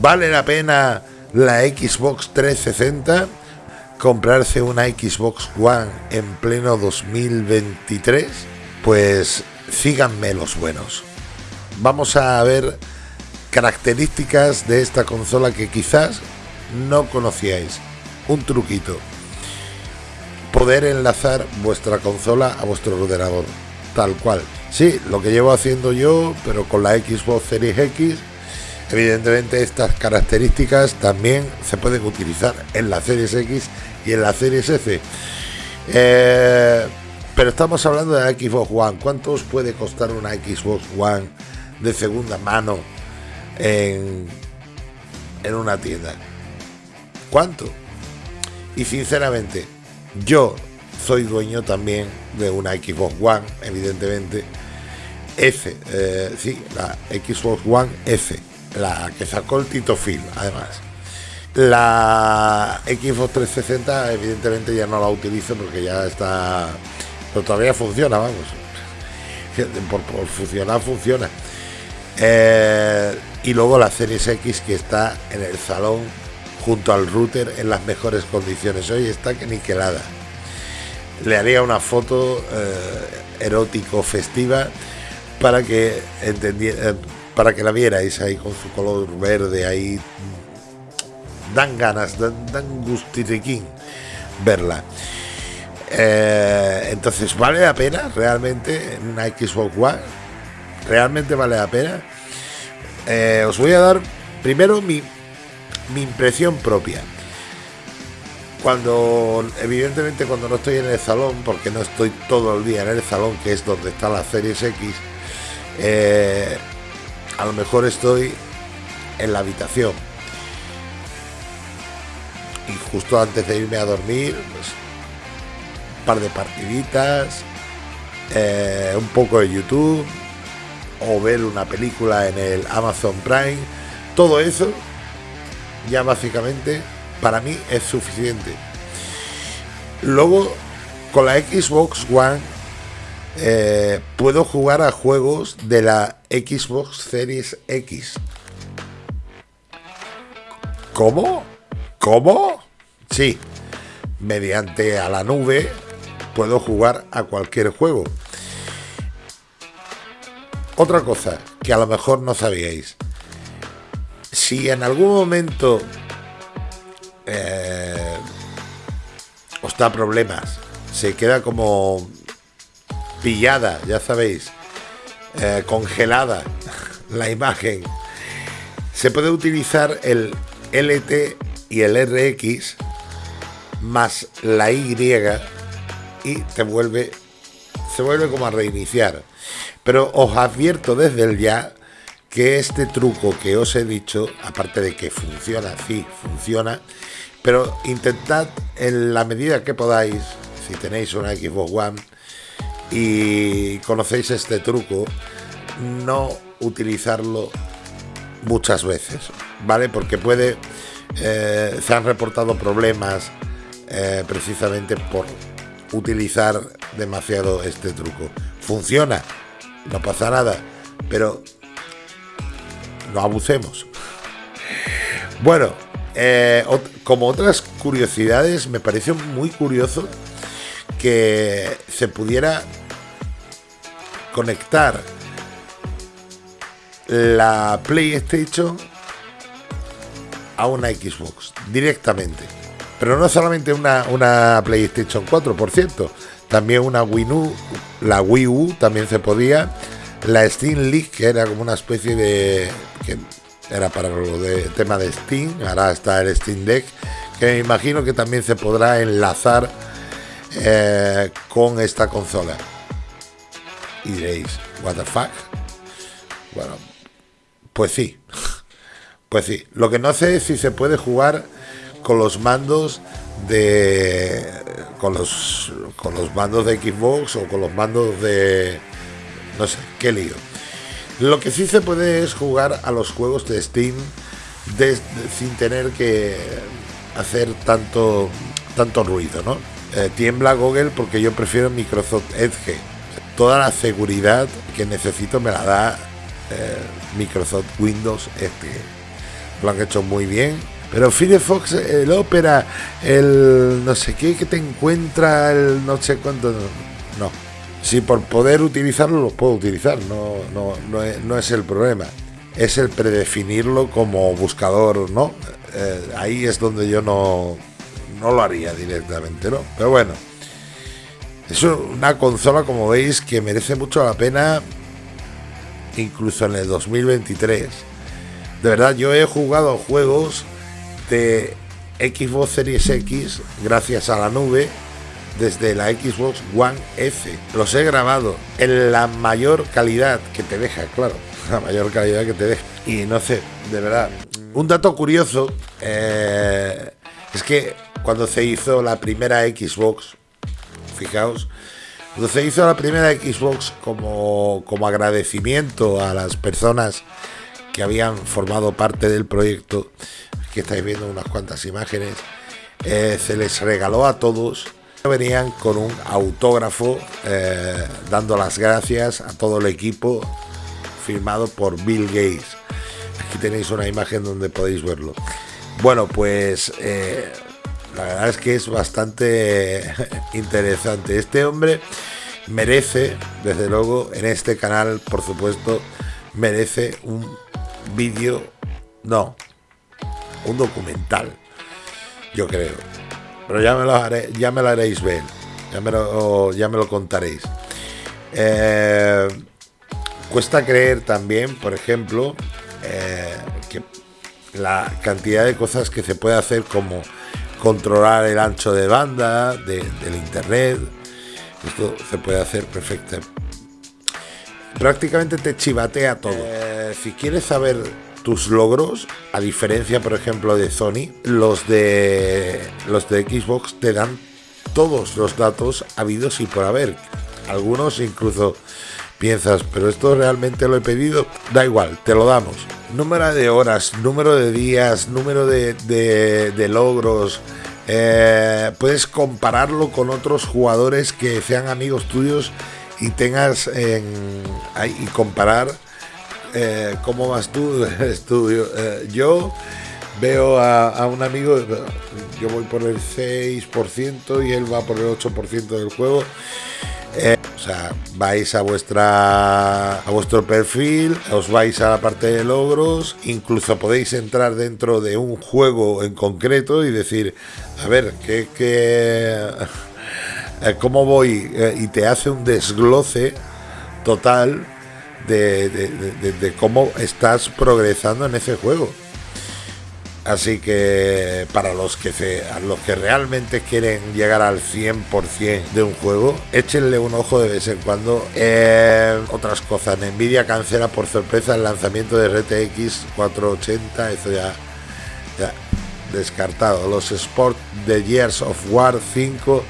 ¿Vale la pena la Xbox 360? ¿Comprarse una Xbox One en pleno 2023? Pues síganme los buenos. Vamos a ver características de esta consola que quizás no conocíais. Un truquito. Poder enlazar vuestra consola a vuestro ordenador. Tal cual. Sí, lo que llevo haciendo yo, pero con la Xbox Series X. Evidentemente estas características también se pueden utilizar en la Series X y en la Series S. Eh, pero estamos hablando de la Xbox One. ¿Cuánto os puede costar una Xbox One de segunda mano en, en una tienda? ¿Cuánto? Y sinceramente, yo soy dueño también de una Xbox One, evidentemente. F, eh, sí, la Xbox One F, la que sacó el Tito Film, además. La Xbox 360, evidentemente ya no la utilizo porque ya está. Pero todavía funciona, vamos. Por, funcionar, funciona. Eh, y luego la Series X que está en el salón junto al router en las mejores condiciones. Hoy está que niquelada. Le haría una foto eh, erótico festiva para que entendiera, para que la vierais ahí con su color verde ahí. Dan ganas, dan, dan gustiriquín verla. Eh, entonces, ¿vale la pena realmente en una Xbox One? ¿Realmente vale la pena? os voy a dar primero mi mi impresión propia. Cuando, evidentemente, cuando no estoy en el salón, porque no estoy todo el día en el salón, que es donde está la Series X, eh, a lo mejor estoy en la habitación. Y justo antes de irme a dormir, pues, un par de partiditas, eh, un poco de YouTube, o ver una película en el Amazon Prime, todo eso ya básicamente para mí es suficiente. Luego, con la Xbox One eh, puedo jugar a juegos de la Xbox Series X. ¿Cómo? ¿Cómo? Sí, mediante a la nube puedo jugar a cualquier juego. Otra cosa que a lo mejor no sabíais si en algún momento eh, os da problemas, se queda como pillada, ya sabéis, eh, congelada la imagen, se puede utilizar el LT y el RX más la Y y te vuelve, se vuelve como a reiniciar. Pero os advierto desde el ya que este truco que os he dicho, aparte de que funciona, sí, funciona, pero intentad en la medida que podáis, si tenéis una Xbox One y conocéis este truco, no utilizarlo muchas veces, ¿vale? Porque puede, eh, se han reportado problemas eh, precisamente por utilizar demasiado este truco. Funciona, no pasa nada, pero no abusemos. Bueno, eh, como otras curiosidades, me pareció muy curioso que se pudiera conectar la PlayStation a una Xbox directamente. Pero no solamente una, una PlayStation 4, por cierto, también una Wii U, la Wii U también se podía la Steam League, que era como una especie de. que era para lo de tema de Steam, ahora está el Steam Deck, que me imagino que también se podrá enlazar eh, con esta consola. Y diréis, ¿What the fuck? Bueno, pues sí, pues sí. Lo que no sé es si se puede jugar con los mandos de. con los, con los mandos de Xbox o con los mandos de no sé, qué lío. Lo que sí se puede es jugar a los juegos de Steam sin tener que hacer tanto, tanto ruido, ¿no? Eh, tiembla Google porque yo prefiero Microsoft Edge. Toda la seguridad que necesito me la da eh, Microsoft Windows Edge. lo han hecho muy bien. Pero Firefox, el Opera, el no sé qué que te encuentra, el no sé cuánto, no. Si por poder utilizarlo lo puedo utilizar, no, no, no, es, no es el problema. Es el predefinirlo como buscador, ¿no? Eh, ahí es donde yo no, no lo haría directamente, ¿no? Pero bueno, es una consola, como veis, que merece mucho la pena, incluso en el 2023. De verdad, yo he jugado juegos de Xbox Series X gracias a la nube desde la Xbox One F. Los he grabado en la mayor calidad que te deja, claro, la mayor calidad que te deja. Y no sé, de verdad. Un dato curioso eh, es que cuando se hizo la primera Xbox, fijaos, se hizo la primera Xbox como, como agradecimiento a las personas que habían formado parte del proyecto, que estáis viendo unas cuantas imágenes, eh, se les regaló a todos venían con un autógrafo eh, dando las gracias a todo el equipo firmado por Bill Gates. Aquí tenéis una imagen donde podéis verlo. Bueno, pues eh, la verdad es que es bastante interesante. Este hombre merece, desde luego, en este canal, por supuesto, merece un vídeo, no, un documental, yo creo. Pero ya me lo, haré, ya me lo haréis ver, ya me lo, ya me lo contaréis. Eh, cuesta creer también, por ejemplo, eh, que la cantidad de cosas que se puede hacer como controlar el ancho de banda del internet, esto se puede hacer perfecto. Prácticamente te chivatea todo. Eh, si quieres saber tus logros, a diferencia, por ejemplo, de Sony, los de los de Xbox te dan todos los datos habidos y por haber. Algunos incluso piensas, pero esto realmente lo he pedido, da igual, te lo damos. Número de horas, número de días, número de, logros. Eh, puedes compararlo con otros jugadores que sean amigos tuyos y tengas en, y comparar eh, ¿cómo vas tú estudio? Eh, yo veo a, un amigo, yo voy por el 6% y él va por el 8% del juego. Eh, vais a vuestra a vuestro perfil, os vais a la parte de logros, incluso podéis entrar dentro de un juego en concreto y decir, a ver, ¿qué, qué cómo voy? y te hace un desgloce total de, cómo estás progresando en ese juego. Así que para los que se, los que realmente quieren llegar al 100% de un juego, échenle un ojo de vez en cuando. Eh, otras cosas, Nvidia cancela por sorpresa el lanzamiento de RTX 480, eso ya, descartado. Los Sport de Years of War 5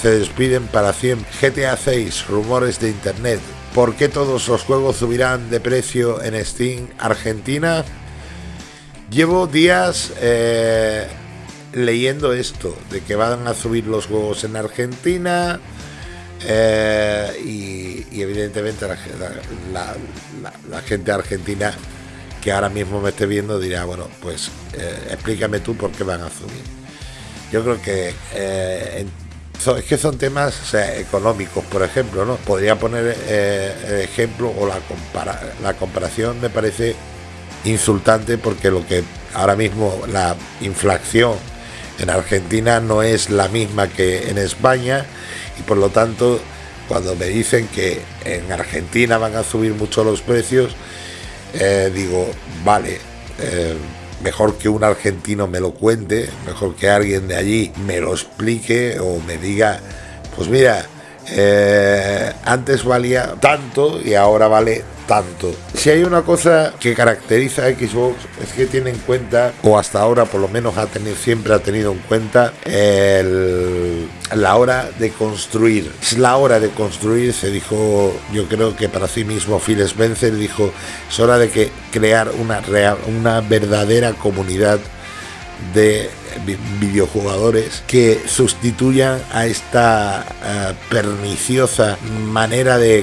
se despiden para 100. GTA 6, rumores de internet. ¿Por qué todos los juegos subirán de precio en Steam Argentina? Llevo días eh, leyendo esto, de que van a subir los juegos en Argentina eh, y, evidentemente la, gente argentina que ahora mismo me esté viendo dirá, bueno, pues eh, explícame tú por qué van a subir. Yo creo que es que son temas económicos, por ejemplo, ¿no? Podría poner el ejemplo o la, la comparación me parece insultante porque lo que ahora mismo la inflación en Argentina no es la misma que en España y por lo tanto cuando me dicen que en Argentina van a subir mucho los precios, eh, digo, vale, eh, mejor que un argentino me lo cuente, mejor que alguien de allí me lo explique o me diga, pues mira, eh, antes valía tanto y ahora vale tanto. Si hay una cosa que caracteriza a Xbox es que tiene en cuenta, o hasta ahora por lo menos ha tenido, siempre ha tenido en cuenta la hora de construir. Es la hora de construir, se dijo, yo creo que para sí mismo Phil Spencer dijo, es hora de que crear una, real, una verdadera comunidad de videojugadores que sustituyan a esta eh, perniciosa manera de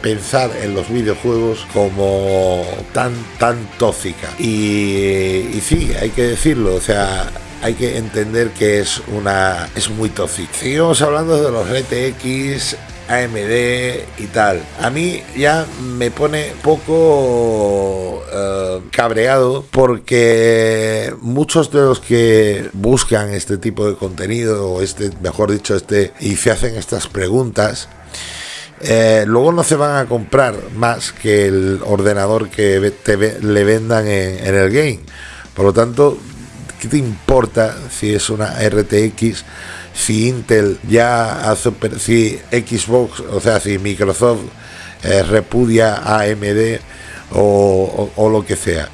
pensar en los videojuegos como tan tan tóxica. Y, y sí hay que decirlo o sea hay que entender que es una es muy tóxica. Seguimos hablando de los RTX AMD y tal. A mí ya me pone poco eh, cabreado porque muchos de los que buscan este tipo de contenido o este, mejor dicho, este y se hacen estas preguntas. Eh, luego no se van a comprar más que el ordenador que te, le vendan en, en el game. Por lo tanto, ¿qué te importa si es una RTX? Si Intel ya hace, si Xbox, o sea, si Microsoft eh, repudia a AMD o, o, lo que sea.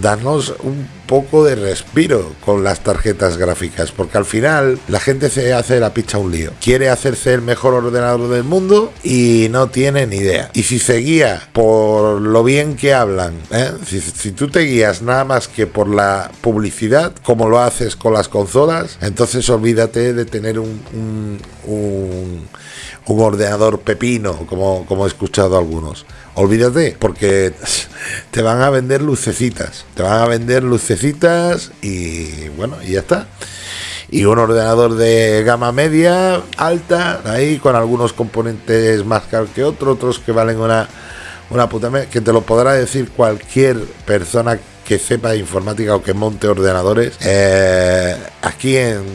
Danos un poco de respiro con las tarjetas gráficas, porque al final la gente se hace la picha un lío. Quiere hacerse el mejor ordenador del mundo y no tiene ni idea. Y si se guía por lo bien que hablan, ¿eh? si, tú te guías nada más que por la publicidad, como lo haces con las consolas, entonces olvídate de tener un, ordenador pepino, como, como he escuchado algunos. Olvídate, porque te van a vender lucecitas, te van a vender lucecitas y bueno, y ya está. Y un ordenador de gama media, alta, ahí con algunos componentes más caros que otros, otros que valen una, una puta que te lo podrá decir cualquier persona que sepa informática o que monte ordenadores. Eh, aquí en,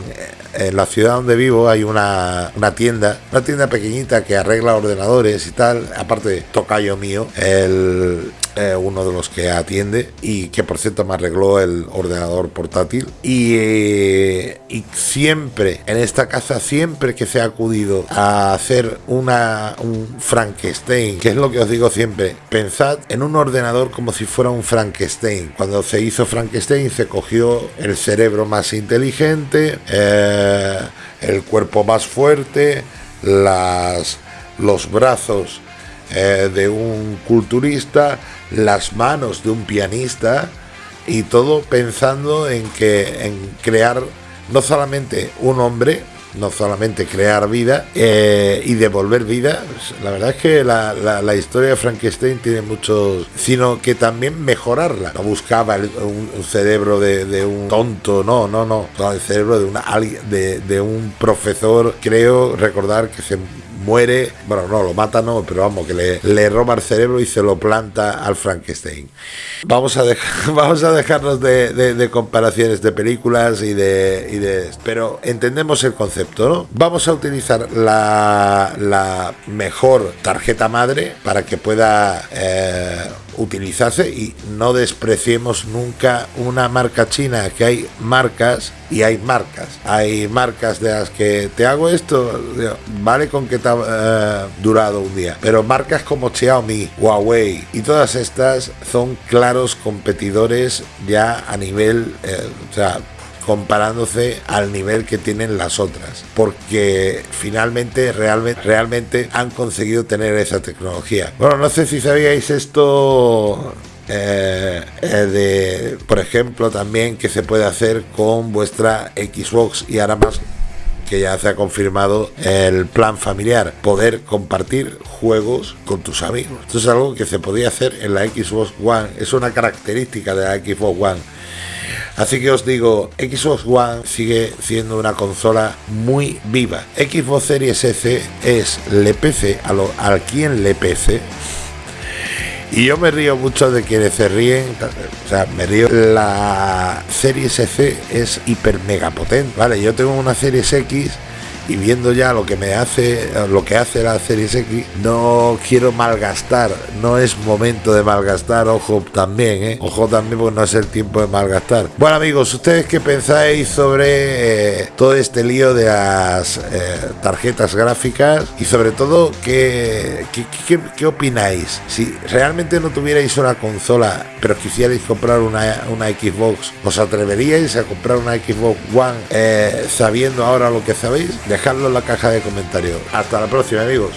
en la ciudad donde vivo hay una, tienda, una tienda pequeñita que arregla ordenadores y tal, aparte tocayo mío, el, eh, uno de los que atiende y que por cierto me arregló el ordenador portátil. Y, eh, y siempre en esta casa siempre que se ha acudido a hacer una un Frankenstein que es lo que os digo siempre pensad en un ordenador como si fuera un Frankenstein. Cuando se hizo Frankenstein se cogió el cerebro más inteligente eh, el cuerpo más fuerte, las, los brazos eh, de un culturista, las manos de un pianista y todo pensando en que en crear no solamente un hombre no solamente crear vida eh, y devolver vida. Pues, la verdad es que la, historia de Frankenstein tiene muchos, sino que también mejorarla. No buscaba un, cerebro de, un tonto, no, no, no, el cerebro de, una, de, de un profesor, creo recordar que se muere, bueno, no, lo mata, no, pero vamos, que le, le roba el cerebro y se lo planta al Frankenstein. Vamos a, dejar, vamos a dejarnos de, comparaciones de películas y de. Pero entendemos el concepto, ¿no? Vamos a utilizar la, la mejor tarjeta madre para que pueda... Eh, utilizarse y no despreciemos nunca una marca china, que hay marcas y hay marcas. Hay marcas de las que te hago esto, vale con que te ha eh, durado un día, pero marcas como Xiaomi, Huawei y todas estas son claros competidores ya a nivel, eh, comparándose al nivel que tienen las otras, porque finalmente realmente, han conseguido tener esa tecnología. Bueno, no sé si sabíais esto eh, eh, de, por ejemplo, también que se puede hacer con vuestra Xbox y ahora más que ya se ha confirmado el plan familiar, poder compartir juegos con tus amigos. Esto es algo que se podía hacer en la Xbox One, es una característica de la Xbox One Así que os digo, Xbox One sigue siendo una consola muy viva. Xbox Series S es le PC a, quien le pese. Y yo me río mucho de quienes se ríen, o sea, me río. La Series S es hiper mega potente, ¿vale? Yo tengo una Series X y viendo ya lo que me hace lo que hace la Series X no quiero malgastar no es momento de malgastar ojo también ¿eh? ojo también porque no es el tiempo de malgastar. Bueno amigos ustedes qué pensáis sobre eh, todo este lío de las eh, tarjetas gráficas y sobre todo ¿qué, qué, opináis si realmente no tuvierais una consola pero quisierais comprar una, una Xbox os atreveríais a comprar una Xbox One sabiendo ahora lo que sabéis dejadlo en la caja de comentarios. Hasta la próxima amigos.